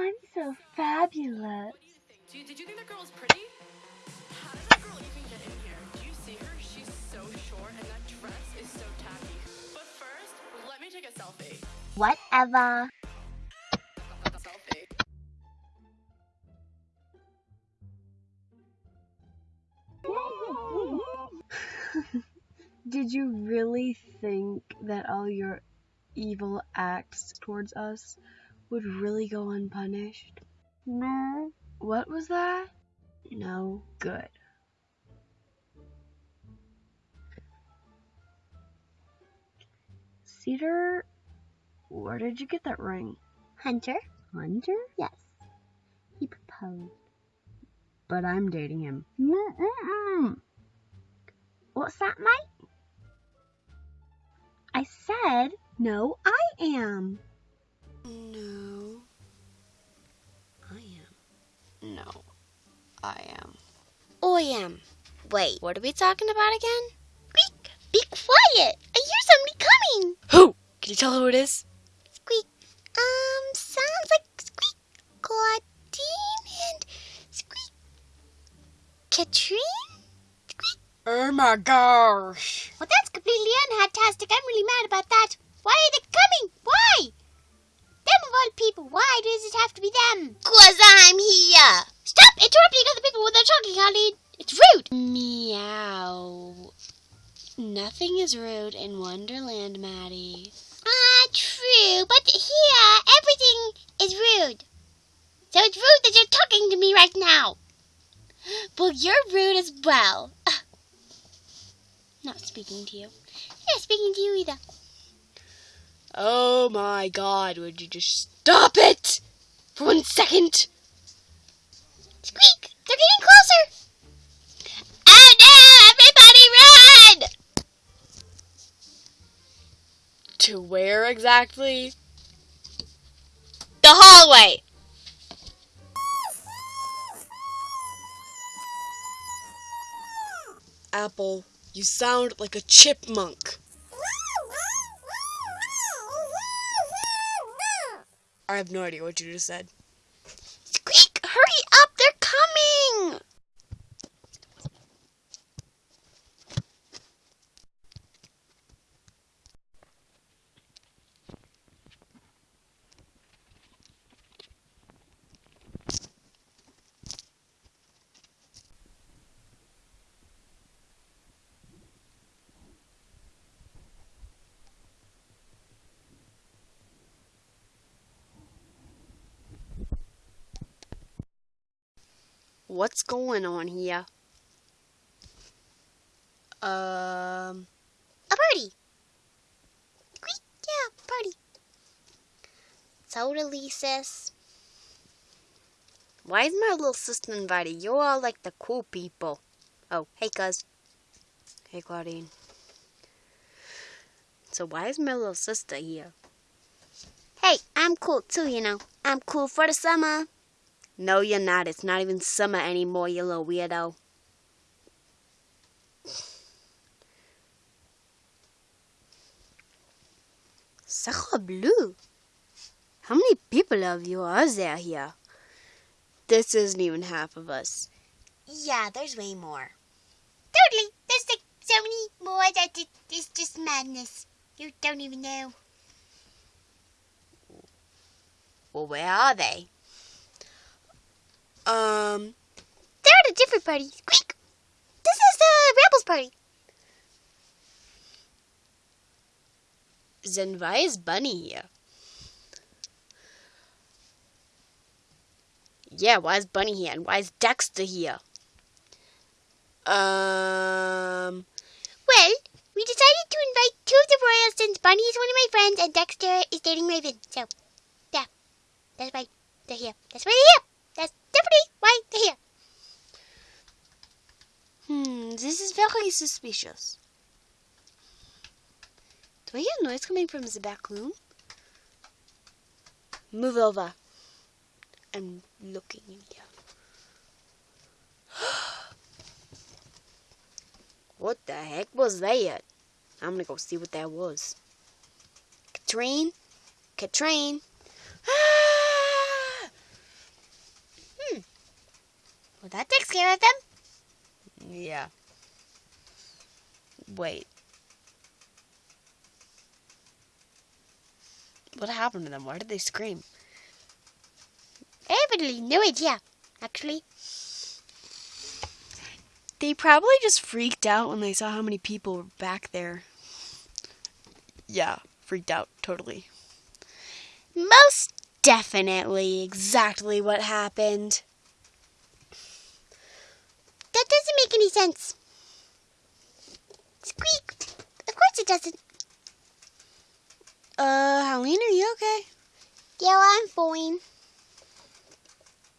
I'm so fabulous. Dude, did you think that girl was pretty? How did that girl even get in here? Do you see her? She's so short and that dress is so tacky. But first, let me take a selfie. Whatever. Did you really think that all your evil acts towards us would really go unpunished? No. What was that? No good. Cedar, where did you get that ring? Hunter? Hunter? Yes. He proposed. But I'm dating him. Mm-mm-mm. What's that, mate? I said, no, I am. No. I am. No. I am. I am. Wait, What are we talking about again? squeak! Be quiet! I hear somebody coming! Who? Can you tell who it is? Squeak. Um, sounds like Squeak Clawdeen and Squeak Catrine? Squeak. Oh my gosh. Well, that's completely unfantastic. I'm really mad about that. Why are they coming? Why? All people, why does it have to be them? Cause I'm here. Stop interrupting other people when they're talking, Colleen. It's rude. Meow. Nothing is rude in Wonderland, Maddie. Ah, true, but here everything is rude. So it's rude that you're talking to me right now. Well, you're rude as well. Not speaking to you. Yeah, speaking to you either. Oh my god, would you just stop it? For one second? Squeak! They're getting closer! Oh no! Everybody run! To where exactly? The hallway! Apple, you sound like a chipmunk. I have no idea what you just said. Squeak! Hurry up! They're coming! What's going on here? Um, A party! Yeah, party. Totally, sis. why is my little sister invited? You're all like the cool people. Oh, hey, cuz. Hey, Clawdeen. So why is my little sister here? Hey, I'm cool too, you know. I'm cool for the summer. No, you're not. It's not even summer anymore, you little weirdo. Sacre bleu. How many people of you are there here? This isn't even half of us. Yeah, there's way more. Totally. There's like so many more that it, it's just madness. You don't even know. Well, where are they? Um, They're at a different party. Squeak! This is the Rebels party. then why is Bunny here? Yeah, why is Bunny here? And why is Dexter here? Um, Well, we decided to invite two of the royals since Bunny is one of my friends and Dexter is dating Raven. So, yeah, that's why they're here. That's why they're here. That's definitely they're here. hmm, this is very suspicious. Do I hear noise coming from the back room? Move over. I'm looking in here. what the heck was that? I'm gonna go see what that was. Catrine? Catrine? Ah! Well, that takes care of them. Yeah. Wait. What happened to them? Why did they scream? I have really no idea, actually. They probably just freaked out when they saw how many people were back there. Yeah, freaked out totally. Most Definitely exactly what happened. That doesn't make any sense. Squeak. Of course it doesn't. Uh, Helene, are you okay? Yeah, I'm fine.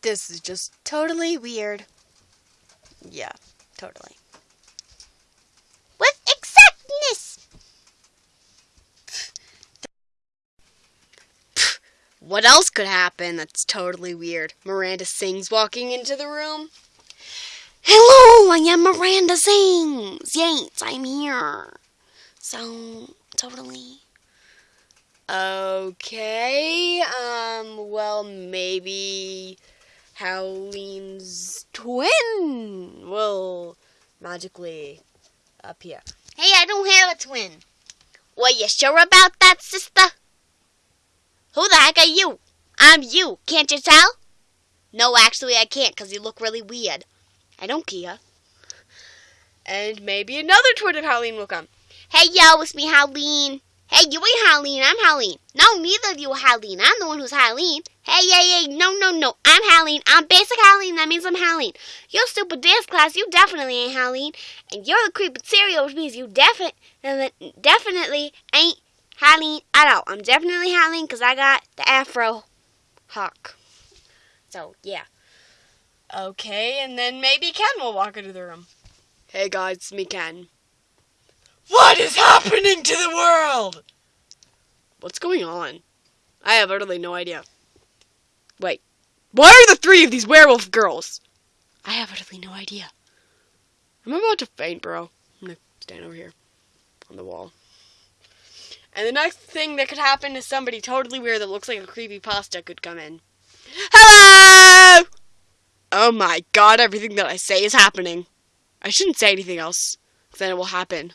This is just totally weird. Yeah, totally. With exactness. What else could happen that's totally weird? Miranda Sings walking into the room. Hello, I am Miranda Sings. Yes, I'm here. So, totally. Okay, um, well, maybe Howleen's twin will magically appear. Hey, I don't have a twin. Well, you sure about that, sister? Who the heck are you? I'm you. Can't you tell? No, actually, I can't because you look really weird. I don't care. And maybe another twin of Howleen will come. Hey, yo, it's me, Howleen. Hey, you ain't Howleen. I'm Howleen. No, neither of you are Howleen. I'm the one who's Howleen. Hey, hey, hey, no, no, no. I'm Howleen. I'm basic Howleen. That means I'm Howleen. You're stupid dance class. You definitely ain't Howleen. And you're the creepy cereal, which means you defi- definitely ain't Howleen at all. I'm definitely Howleen because I got the afro hawk. So, yeah. Okay, and then maybe Ken will walk into the room. Hey guys, it's me, Ken. What is happening to the world? What's going on? I have utterly no idea. Wait, why are the three of these werewolf girls? I have utterly no idea. I'm about to faint, bro. I'm gonna stand over here on the wall. And the next thing that could happen is somebody totally weird that looks like a creepy pasta could come in. Hello! Oh my god, everything that I say is happening. I shouldn't say anything else, then it will happen.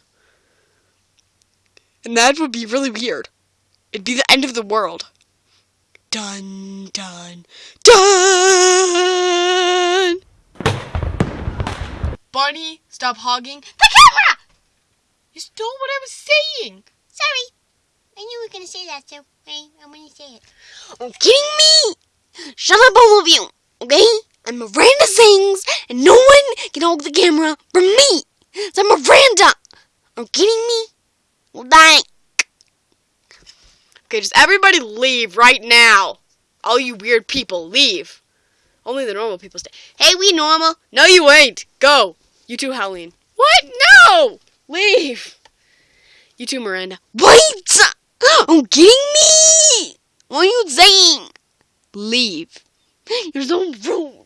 And that would be really weird. It'd be the end of the world. Dun, dun, dun! Barney, stop hogging. The camera! You stole what I was saying. Sorry. I knew you were going to say that, so I'm to say it. Are you kidding me? Shut up, all of you, okay? I'm Miranda Sings, and no one can hold the camera from me. So I'm Miranda. Are you kidding me? Well, thank. Okay, just everybody leave right now. All you weird people, leave. Only the normal people stay. Hey, we normal. No, you ain't. Go. You too, Howleen. What? No! Leave. You too, Miranda. Wait! Are you kidding me? What are you saying? Leave. You're so rude.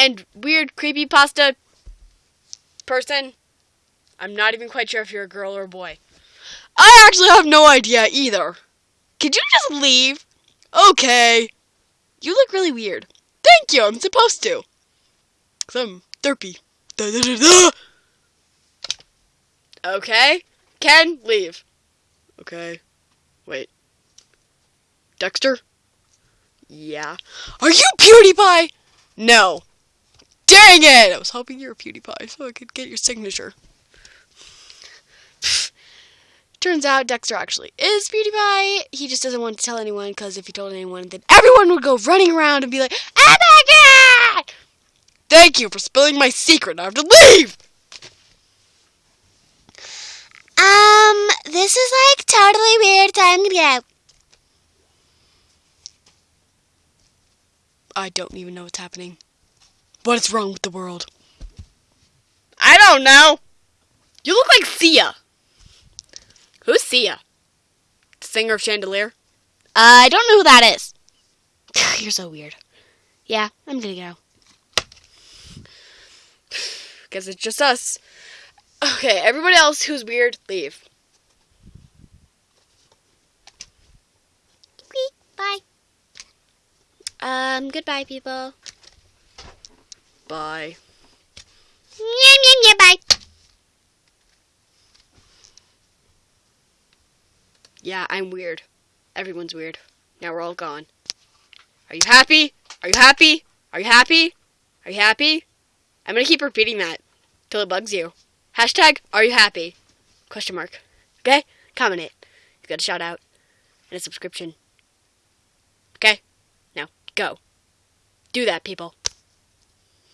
And weird creepy pasta person. I'm not even quite sure if you're a girl or a boy. I actually have no idea either. Could you just leave? Okay. You look really weird. Thank you, I'm supposed to. Cause I'm derpy. Da, da, da. Okay. Ken, leave. Okay. Wait. Dexter? Yeah. Are you PewDiePie? No. Dang it! I was hoping you were PewDiePie so I could get your signature. Turns out Dexter actually is PewDiePie. He just doesn't want to tell anyone because if he told anyone, then everyone would go running around and be like, Oh my god! Thank you for spilling my secret. I have to leave! Um, this is like totally weird. Time to get out. I don't even know what's happening. What is wrong with the world? I don't know. You look like Sia. Who's Sia? The singer of Chandelier? Uh, I don't know who that is. You're so weird. Yeah, I'm gonna go. Guess it's just us. Okay, everybody else who's weird, leave. Bye. Um, goodbye, people. Bye. Meow, meow, meow, bye. Yeah, I'm weird. Everyone's weird. Now we're all gone. Are you happy? Are you happy? Are you happy? Are you happy? I'm gonna keep repeating that till it bugs you. Hashtag Are you happy? Question mark. Okay? Comment it. You got a shout out and a subscription. Okay? Now go. Do that, people.